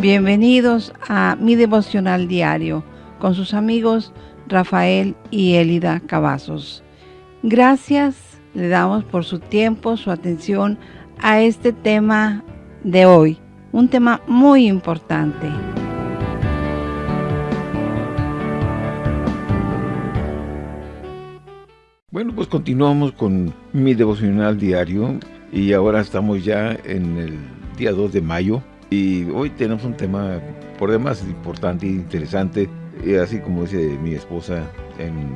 Bienvenidos a mi devocional diario con sus amigos Rafael y Elida Cavazos. Gracias le damos por su tiempo, su atención a este tema de hoy, un tema muy importante. Bueno, pues continuamos con mi devocional diario y ahora estamos ya en el día 2 de mayo y hoy tenemos un tema por demás importante e interesante, y así como dice mi esposa en,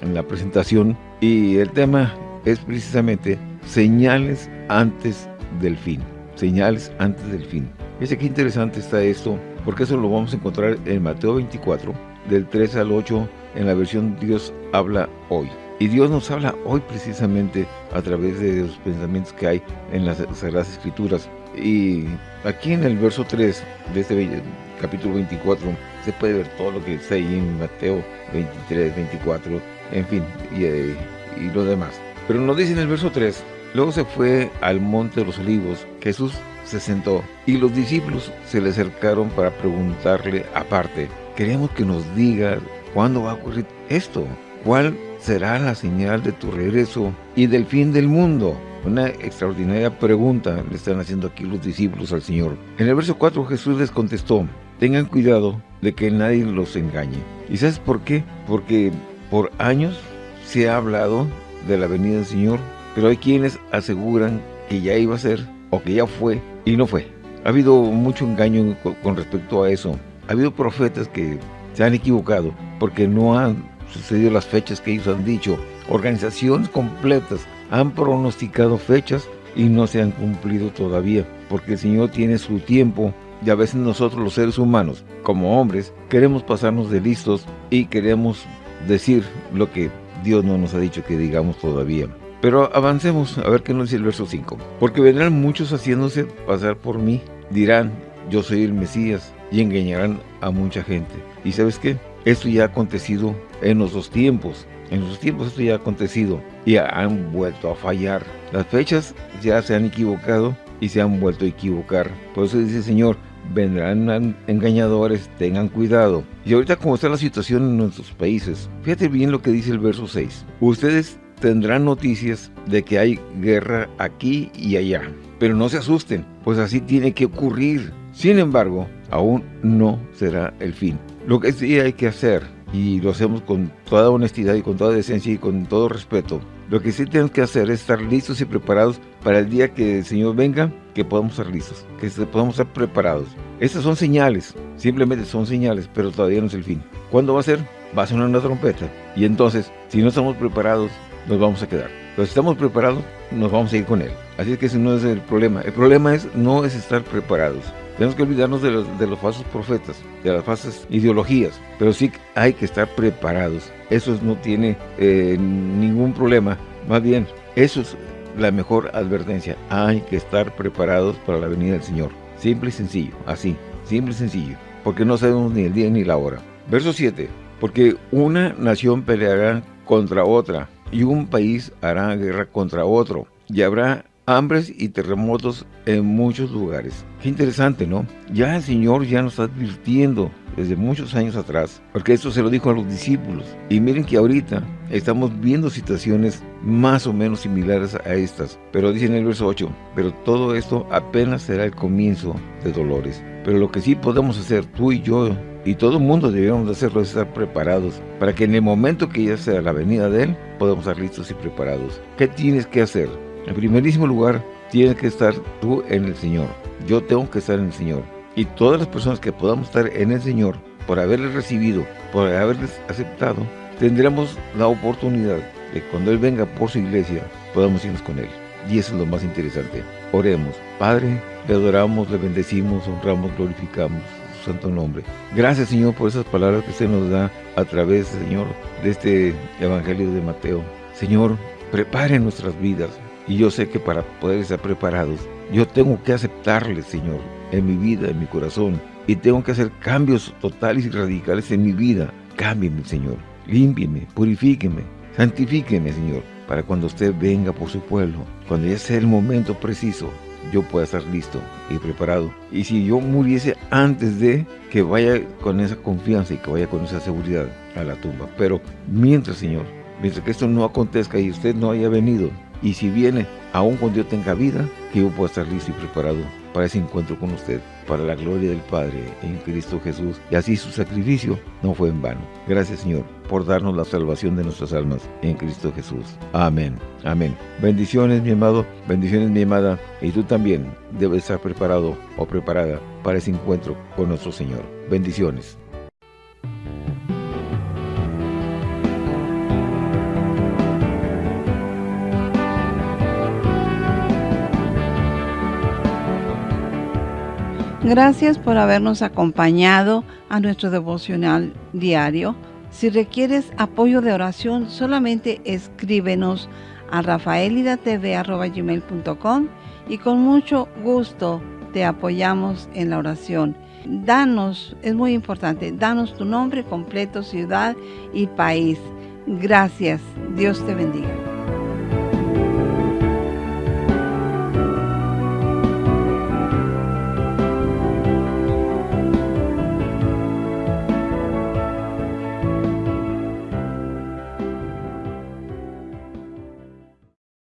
en la presentación. Y el tema es precisamente señales antes del fin. Señales antes del fin. Fíjense qué interesante está esto, porque eso lo vamos a encontrar en Mateo 24, del 3 al 8, en la versión Dios habla hoy. Y Dios nos habla hoy precisamente a través de los pensamientos que hay en las Sagradas Escrituras. Y aquí en el verso 3 de este capítulo 24 se puede ver todo lo que está ahí en Mateo 23, 24, en fin, y, eh, y lo demás. Pero nos dice en el verso 3, luego se fue al monte de los olivos, Jesús se sentó y los discípulos se le acercaron para preguntarle aparte, queremos que nos diga cuándo va a ocurrir esto, cuál será la señal de tu regreso y del fin del mundo. Una extraordinaria pregunta le están haciendo aquí los discípulos al Señor. En el verso 4 Jesús les contestó, tengan cuidado de que nadie los engañe. ¿Y sabes por qué? Porque por años se ha hablado de la venida del Señor, pero hay quienes aseguran que ya iba a ser o que ya fue y no fue. Ha habido mucho engaño con respecto a eso. Ha habido profetas que se han equivocado porque no han sucedido las fechas que ellos han dicho. Organizaciones completas han pronosticado fechas y no se han cumplido todavía, porque el Señor tiene su tiempo y a veces nosotros los seres humanos, como hombres, queremos pasarnos de listos y queremos decir lo que Dios no nos ha dicho que digamos todavía. Pero avancemos a ver qué nos dice el verso 5. Porque vendrán muchos haciéndose pasar por mí, dirán, yo soy el Mesías, y engañarán a mucha gente. ¿Y sabes qué? Esto ya ha acontecido en dos tiempos. En los tiempos esto ya ha acontecido y han vuelto a fallar. Las fechas ya se han equivocado y se han vuelto a equivocar. Por eso dice el Señor, vendrán engañadores, tengan cuidado. Y ahorita como está la situación en nuestros países, fíjate bien lo que dice el verso 6. Ustedes tendrán noticias de que hay guerra aquí y allá. Pero no se asusten, pues así tiene que ocurrir. Sin embargo, aún no será el fin. Lo que sí hay que hacer, y lo hacemos con toda honestidad y con toda decencia y con todo respeto, lo que sí tenemos que hacer es estar listos y preparados para el día que el Señor venga, que podamos estar listos, que podamos estar preparados. Estas son señales, simplemente son señales, pero todavía no es el fin. ¿Cuándo va a ser? Va a sonar una trompeta. Y entonces, si no estamos preparados, nos vamos a quedar. Pero si estamos preparados, nos vamos a ir con Él. Así es que ese no es el problema. El problema es no es estar preparados. Tenemos que olvidarnos de los, falsos profetas, de las falsas ideologías, pero sí hay que estar preparados. Eso no tiene eh, ningún problema. Más bien, eso es la mejor advertencia. Hay que estar preparados para la venida del Señor. Simple y sencillo, así, simple y sencillo, porque no sabemos ni el día ni la hora. Verso 7, porque una nación peleará contra otra, y un país hará guerra contra otro, y habrá hambres y terremotos en muchos lugares. Qué interesante, ¿no? Ya el Señor ya nos está advirtiendo desde muchos años atrás, porque esto se lo dijo a los discípulos. Y miren que ahorita estamos viendo situaciones más o menos similares a estas. Pero dice en el verso 8, pero todo esto apenas será el comienzo de dolores. Pero lo que sí podemos hacer tú y yo y todo el mundo debemos hacerlo es estar preparados para que en el momento que ya sea la venida de Él, podamos estar listos y preparados. ¿Qué tienes que hacer? En primerísimo lugar, tienes que estar tú en el Señor. Yo tengo que estar en el Señor. Y todas las personas que podamos estar en el Señor, por haberles recibido, por haberles aceptado, tendremos la oportunidad de cuando Él venga por su iglesia, podamos irnos con Él. Y eso es lo más interesante. Oremos. Padre, le adoramos, le bendecimos, honramos, glorificamos su santo nombre. Gracias, Señor, por esas palabras que usted nos da a través, Señor, de este Evangelio de Mateo. Señor, prepare nuestras vidas, y yo sé que para poder estar preparados, yo tengo que aceptarle, Señor, en mi vida, en mi corazón. Y tengo que hacer cambios totales y radicales en mi vida. Cámbieme, Señor. Límpieme, purifíqueme, santifíqueme, Señor. Para cuando usted venga por su pueblo, cuando ya sea el momento preciso, yo pueda estar listo y preparado. Y si yo muriese antes de que vaya con esa confianza y que vaya con esa seguridad a la tumba. Pero mientras, Señor, mientras que esto no acontezca y usted no haya venido, y si viene, aún cuando yo tenga vida, que yo pueda estar listo y preparado para ese encuentro con usted, para la gloria del Padre en Cristo Jesús. Y así su sacrificio no fue en vano. Gracias Señor por darnos la salvación de nuestras almas en Cristo Jesús. Amén. Amén. Bendiciones mi amado, bendiciones mi amada. Y tú también debes estar preparado o preparada para ese encuentro con nuestro Señor. Bendiciones. Gracias por habernos acompañado a nuestro devocional diario. Si requieres apoyo de oración, solamente escríbenos a rafaelidatv.com y con mucho gusto te apoyamos en la oración. Danos, es muy importante, danos tu nombre completo, ciudad y país. Gracias. Dios te bendiga.